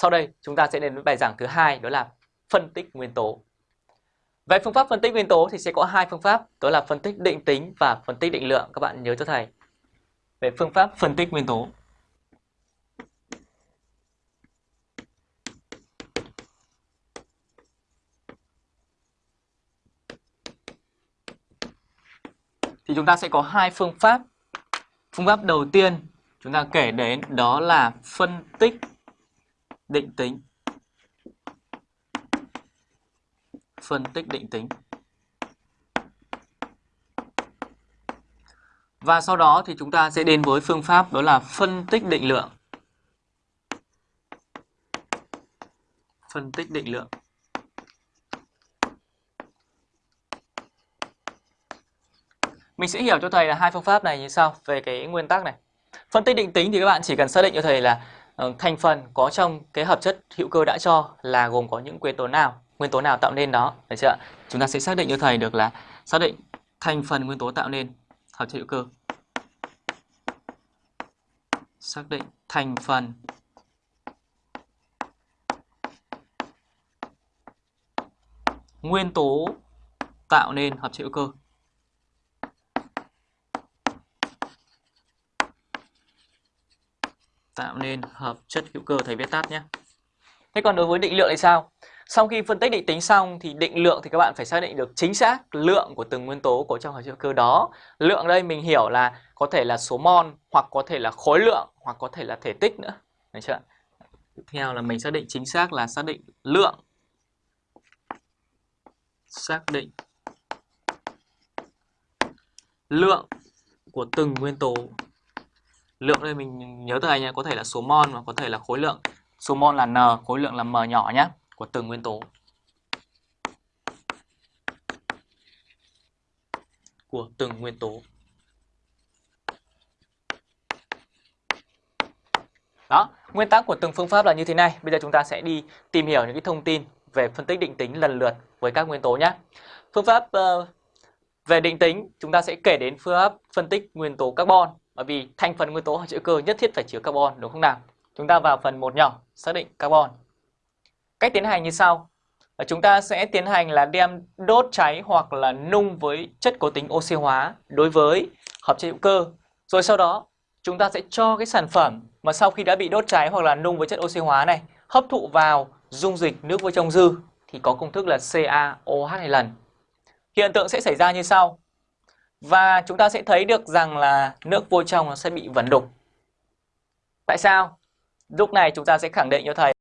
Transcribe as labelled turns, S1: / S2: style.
S1: Sau đây chúng ta sẽ đến với bài giảng thứ hai đó là phân tích nguyên tố. Về phương pháp phân tích nguyên tố thì sẽ có hai phương pháp, đó là phân tích định tính và phân tích định lượng. Các bạn nhớ cho thầy. Về phương pháp phân tích nguyên tố. Thì chúng ta sẽ có hai phương pháp. Phương pháp đầu tiên chúng ta kể đến đó là phân tích định tính. Phân tích định tính. Và sau đó thì chúng ta sẽ đến với phương pháp, đó là phân tích định lượng. Phân tích định lượng. Mình sẽ hiểu cho thầy là hai phương pháp này như sau, về cái nguyên tắc này. Phân tích định tính thì các bạn chỉ cần xác định cho thầy là Ờ, thành phần có trong cái hợp chất hữu cơ đã cho là gồm có những nguyên tố nào, nguyên tố nào tạo nên đó, được chưa? Chúng ta sẽ xác định cho thầy được là xác định thành phần nguyên tố tạo nên hợp chất hữu cơ. Xác định thành phần nguyên tố tạo nên hợp chất hữu cơ. Tạo nên hợp chất hữu cơ thầy viết tắt nhé. Thế còn đối với định lượng thì sao? Sau khi phân tích định tính xong thì định lượng thì các bạn phải xác định được chính xác lượng của từng nguyên tố có trong hợp chất hữu cơ đó. Lượng đây mình hiểu là có thể là số mol hoặc có thể là khối lượng hoặc có thể là thể tích nữa. Được chưa? Tiếp theo là mình xác định chính xác là xác định lượng. Xác định lượng của từng nguyên tố lượng đây mình nhớ từ nha nhé có thể là số mol và có thể là khối lượng. Số mol là n khối lượng là m nhỏ nhé của từng nguyên tố. Của từng nguyên tố. Đó nguyên tắc của từng phương pháp là như thế này. Bây giờ chúng ta sẽ đi tìm hiểu những cái thông tin về phân tích định tính lần lượt với các nguyên tố nhé phương pháp uh, về định tính chúng ta sẽ kể đến phương pháp phân tích nguyên tố carbon bởi vì thành phần nguyên tố hữu cơ nhất thiết phải chứa carbon, đúng không nào? Chúng ta vào phần một nhỏ, xác định carbon. Cách tiến hành như sau. Ờ, chúng ta sẽ tiến hành là đem đốt cháy hoặc là nung với chất có tính oxy hóa đối với hợp chất hữu cơ. Rồi sau đó, chúng ta sẽ cho cái sản phẩm mà sau khi đã bị đốt cháy hoặc là nung với chất oxy hóa này, hấp thụ vào dung dịch nước với trong dư, thì có công thức là CaOH hai lần. Hiện tượng sẽ xảy ra như sau. Và chúng ta sẽ thấy được rằng là nước vô trong nó sẽ bị vẩn đục. Tại sao? Lúc này chúng ta sẽ khẳng định cho thầy